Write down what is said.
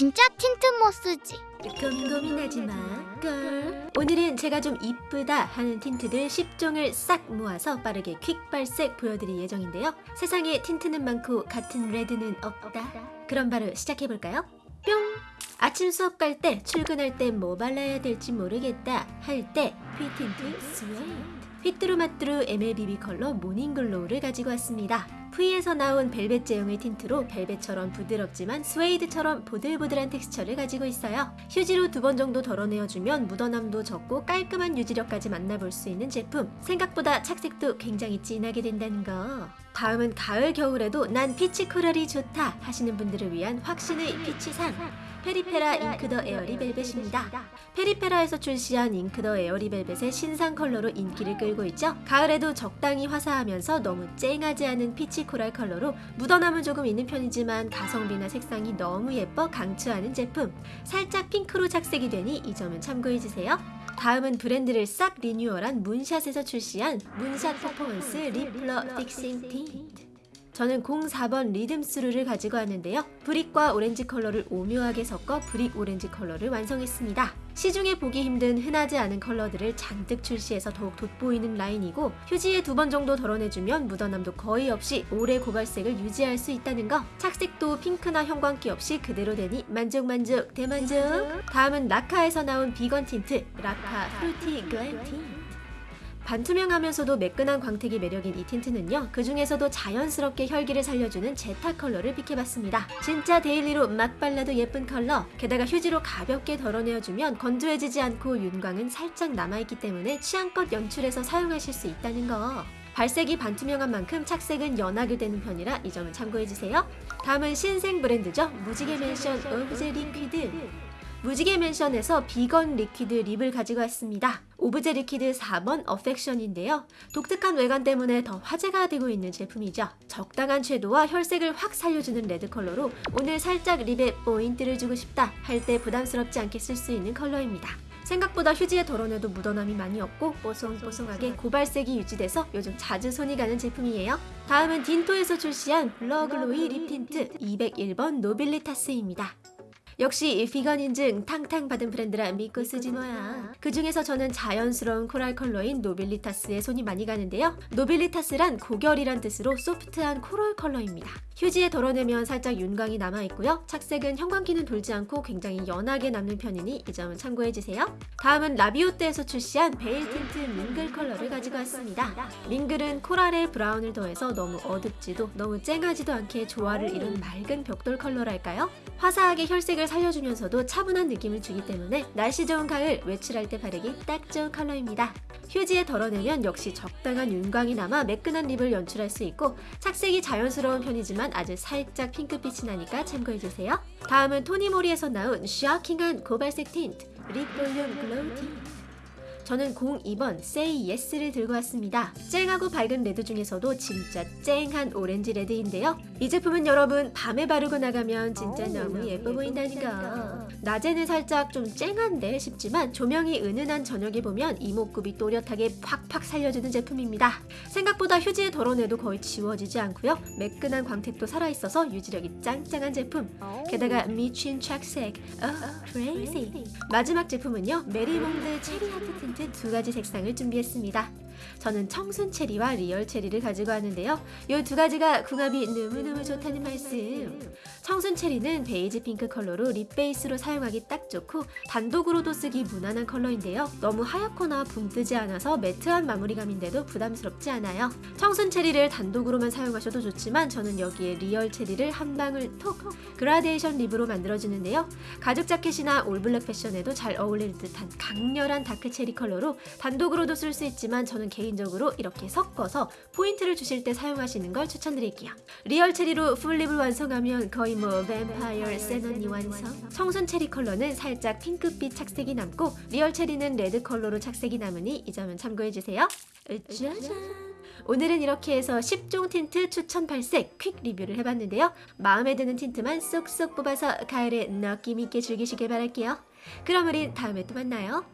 진짜 틴트 못 쓰지. 고민 고민하지 마, girl. 오늘은 제가 좀 이쁘다 하는 틴트들 10종을 싹 모아서 빠르게 quick 발색 보여드릴 예정인데요. 세상에 틴트는 많고 같은 레드는 없다. 그럼 바로 시작해볼까요? 뿅! 아침 수업 갈 때, 출근할 때 뭐 발라야 될지 모르겠다 할 때 퓌 틴트 스웨이드 휘뚜루마뚜루 MLBB 컬러 morning glow를 가지고 왔습니다. 퓌에서 나온 벨벳 제형의 틴트로 벨벳처럼 부드럽지만 스웨이드처럼 보들보들한 텍스처를 가지고 있어요. 휴지로 두 번 정도 덜어내어주면 묻어남도 적고 깔끔한 유지력까지 만나볼 수 있는 제품. 생각보다 착색도 굉장히 진하게 된다는 거. 다음은 가을 겨울에도 난 peach coral이 좋다 하시는 분들을 위한 확신의 peach상. 페리페라 Ink The Airy Velvet입니다. 페리페라에서 출시한 Ink The Airy Velvet의 신상 컬러로 인기를 끌고 있죠. 가을에도 적당히 화사하면서 너무 쨍하지 않은 peach coral 컬러로 묻어남은 조금 있는 편이지만 가성비나 색상이 너무 예뻐 강추하는 제품. 살짝 핑크로 착색이 되니 이 점은 참고해주세요. 다음은 브랜드를 싹 리뉴얼한 문샷에서 출시한 문샷 Performance Lip Blur Fixing Tint. 저는 04번 리듬스루를 가지고 왔는데요. brick과 오렌지 컬러를 오묘하게 섞어 brick 오렌지 컬러를 완성했습니다. 시중에 보기 힘든 흔하지 않은 컬러들을 잔뜩 출시해서 더욱 돋보이는 라인이고 휴지에 두 번 정도 덜어내주면 묻어남도 거의 없이 오래 고발색을 유지할 수 있다는 거. 착색도 핑크나 형광기 없이 그대로 되니 만족만족. 대만족. 다음은 라카에서 나온 비건 틴트 라카 프루티 틴트 반투명하면서도 매끈한 광택이 매력인 이 틴트는요 그 중에서도 자연스럽게 혈기를 살려주는 제타 컬러를 pick해봤습니다. 진짜 daily로 막 발라도 예쁜 컬러 게다가 휴지로 가볍게 덜어내어주면 건조해지지 않고 윤광은 살짝 남아있기 때문에 취향껏 연출해서 사용하실 수 있다는 거. 발색이 반투명한 만큼 착색은 연하게 되는 편이라 이 점은 참고해주세요. 다음은 신생 브랜드죠. 무지개 맨션 오브제 리퀴드 무지개 맨션에서 비건 liquid lip을 가지고 왔습니다. 오브제 리퀴드 4번 어펙션인데요. 독특한 외관 때문에 더 화제가 되고 있는 제품이죠. 적당한 채도와 혈색을 확 살려주는 red 컬러로 오늘 살짝 lip에 포인트를 주고 싶다 할 때 부담스럽지 않게 쓸 수 있는 컬러입니다. 생각보다 휴지에 덜어내도 묻어남이 많이 없고 뽀송뽀송하게 고발색이 유지돼서 요즘 자주 손이 가는 제품이에요. 다음은 딘토에서 출시한 블러글로이 립 틴트 201번 노빌리타스입니다. 역시 비건 인증 탕탕 받은 브랜드라 믿고 쓰지 뭐야. 그 중에서 저는 자연스러운 coral 컬러인 노빌리타스에 손이 많이 가는데요. 노빌리타스란 고결이란 뜻으로 소프트한 coral 컬러입니다. 휴지에 덜어내면 살짝 윤광이 남아있고요. 착색은 형광기는 돌지 않고 굉장히 연하게 남는 편이니 이 점은 참고해주세요. 다음은 라비오떼에서 출시한 베일 틴트 밍글 컬러를 가지고 왔습니다. 밍글은 coral에 brown을 더해서 너무 어둡지도 너무 쨍하지도 않게 조화를 이룬 맑은 벽돌 컬러랄까요? 화사하게 혈색을 살려주면서도 차분한 느낌을 주기 때문에 날씨 좋은 가을 외출할 때 바르기 딱 좋은 컬러입니다. 휴지에 덜어내면 역시 적당한 윤광이 남아 매끈한 lip을 연출할 수 있고 착색이 자연스러운 편이지만 아주 살짝 핑크빛이 나니까 참고해주세요. 다음은 토니모리에서 나온 쇼킹한 고발색 틴트 립 볼륨 글로우 틴트 저는 02번 Say Yes를 들고 왔습니다. 쨍하고 밝은 red 중에서도 진짜 쨍한 오렌지 red인데요. 이 제품은 여러분 밤에 바르고 나가면 진짜 너무 예뻐 보인다는 거. 낮에는 살짝 좀 쨍한데 싶지만 조명이 은은한 저녁에 보면 이목구비 또렷하게 팍팍 살려주는 제품입니다. 생각보다 휴지에 덜어내도 거의 지워지지 않고요. 매끈한 광택도 살아있어서 유지력이 짱짱한 제품. 게다가 미친 착색, oh crazy. 마지막 제품은요. 메리몽드 체리 하트 틴트 두 가지 색상을 준비했습니다. 저는 청순 체리와 리얼 체리를 가지고 왔는데요. 이 두 가지가 궁합이 너무너무 좋다는 말씀. 청순 체리는 베이지 핑크 컬러로 lip 베이스로 사용하기 딱 좋고 단독으로도 쓰기 무난한 컬러인데요. 너무 하얗거나 붕 뜨지 않아서 matte한 마무리감인데도 부담스럽지 않아요. 청순 체리를 단독으로만 사용하셔도 좋지만 저는 여기에 리얼 체리를 한 방울 톡 gradation lip으로 만들어주는데요. 가죽 자켓이나 all black 패션에도 잘 어울릴 듯한 강렬한 dark cherry 컬러로 단독으로도 쓸 수 있지만 저는 개인적으로 이렇게 섞어서 포인트를 주실 때 사용하시는 걸 추천드릴게요. 리얼 체리로 full lip을 완성하면 거의 뭐 뱀파이어 센 언니 완성 청순 체리 컬러는 살짝 핑크빛 착색이 남고 리얼 체리는 red 컬러로 착색이 남으니 이 점은 참고해주세요. 짜잔 오늘은 이렇게 해서 10종 틴트 추천 발색 quick 리뷰를 해봤는데요. 마음에 드는 틴트만 쏙쏙 뽑아서 가을에 느낌있게 즐기시길 바랄게요. 그럼 우린 다음에 또 만나요.